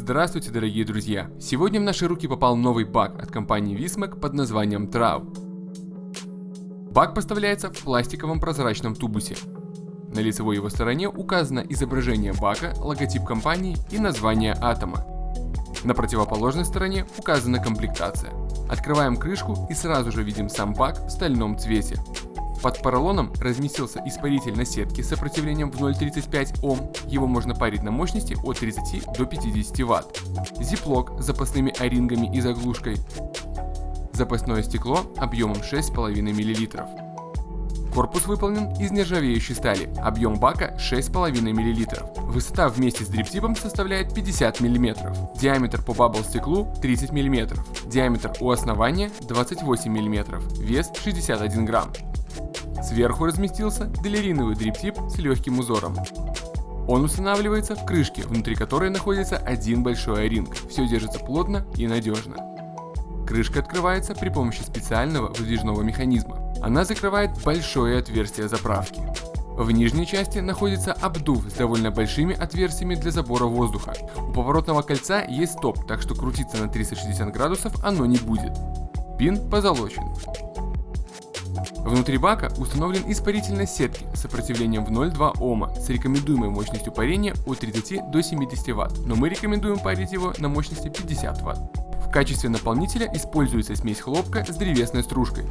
Здравствуйте, дорогие друзья! Сегодня в наши руки попал новый баг от компании Vismac под названием Trau. Баг поставляется в пластиковом прозрачном тубусе. На лицевой его стороне указано изображение бака, логотип компании и название атома. На противоположной стороне указана комплектация. Открываем крышку и сразу же видим сам бак в стальном цвете. Под поролоном разместился испаритель на сетке с сопротивлением в 0,35 Ом. Его можно парить на мощности от 30 до 50 Вт. Зиплок с запасными орингами и заглушкой. Запасное стекло объемом 6,5 мл. Корпус выполнен из нержавеющей стали, объем бака 6,5 мл. Высота вместе с дриптипом составляет 50 мм. Диаметр по бабл стеклу 30 мм. Диаметр у основания 28 мм. Вес 61 грамм. Сверху разместился делериновый дриптип с легким узором. Он устанавливается в крышке, внутри которой находится один большой о-ринг. Все держится плотно и надежно. Крышка открывается при помощи специального выдвижного механизма. Она закрывает большое отверстие заправки. В нижней части находится обдув с довольно большими отверстиями для забора воздуха. У поворотного кольца есть стоп, так что крутиться на 360 градусов оно не будет. Пин позолочен. Внутри бака установлен испарительной сетки с сопротивлением в 0,2 Ома с рекомендуемой мощностью парения от 30 до 70 Вт, но мы рекомендуем парить его на мощности 50 Вт. В качестве наполнителя используется смесь хлопка с древесной стружкой.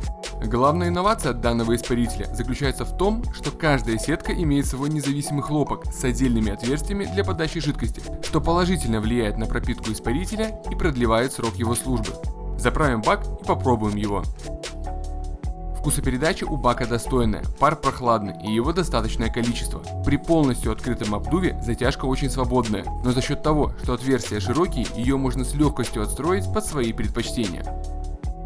Главная инновация данного испарителя заключается в том, что каждая сетка имеет свой независимый хлопок с отдельными отверстиями для подачи жидкости, что положительно влияет на пропитку испарителя и продлевает срок его службы. Заправим бак и попробуем его. Вкусопередача у бака достойная, пар прохладный и его достаточное количество. При полностью открытом обдуве затяжка очень свободная, но за счет того, что отверстия широкие, ее можно с легкостью отстроить под свои предпочтения.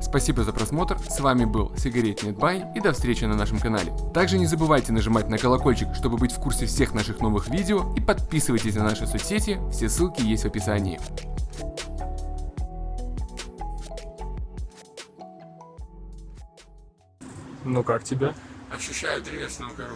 Спасибо за просмотр, с вами был Сигаретный Бай и до встречи на нашем канале. Также не забывайте нажимать на колокольчик, чтобы быть в курсе всех наших новых видео и подписывайтесь на наши соцсети, все ссылки есть в описании. Ну как тебе? Ощущаю древесную кору.